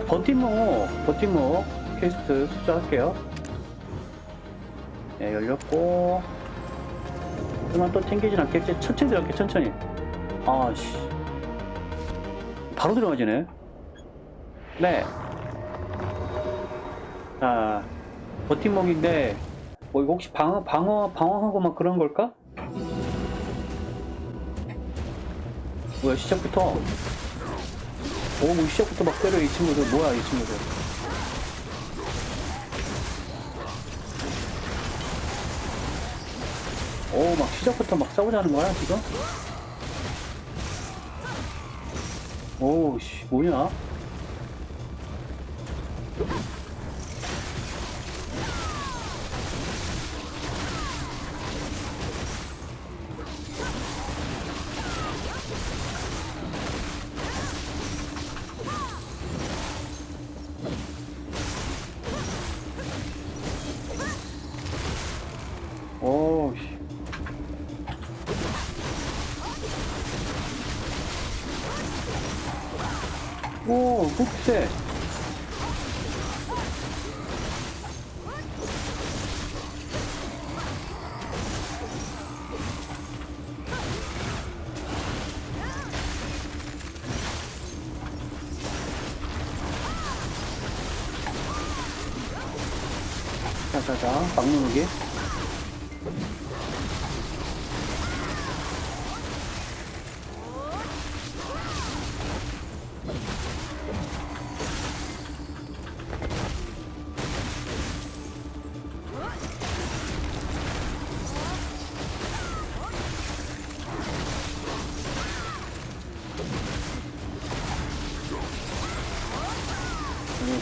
버팀목, 버팀목 퀘스트 수정할게요. 네, 열렸고. 그만 또 튕기진 않겠지? 천천히 들어갈게, 천천히. 아씨. 바로 들어가지네. 네. 자, 버팀목인데, 뭐, 이거 혹시 방어, 방어, 방어하고 막 그런 걸까? 뭐야, 시작부터. 오, 뭐 시작부터 막 때려, 이 친구들. 뭐야, 이 친구들. 오, 막 시작부터 막 싸우자는 거야, 지금? 오, 씨, 뭐냐? 오, 훅세. 자자자, 막 누르기.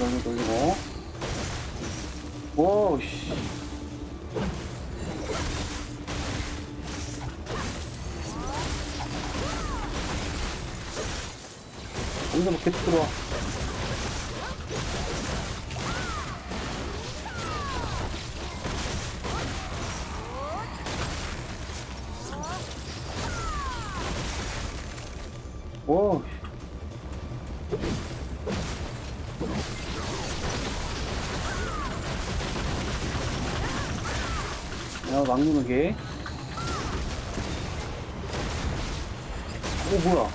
돌리고 돌리고 오씨. 여기서 뭐 계속 들어와. 오 야, 막 누르기. 오, 뭐야.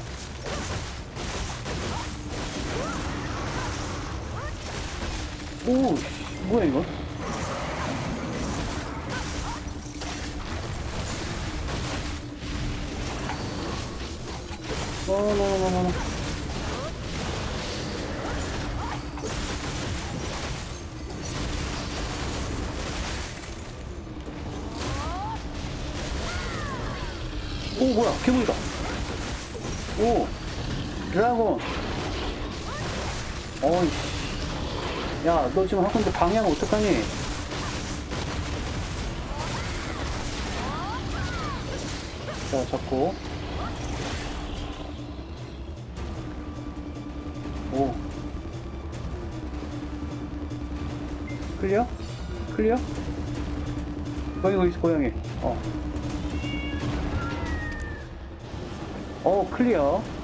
오, 씨, 뭐야, 이거? 어, 너, 너, 너, 너, 오 뭐야? 괴물이다. 오 드라곤. 어이씨. 야너 지금 있는데 방해하면 어떡하니? 자 잡고. 오. 클리어? 클리어? 고양이 어디 있어 고양이. 어 어, 클리어.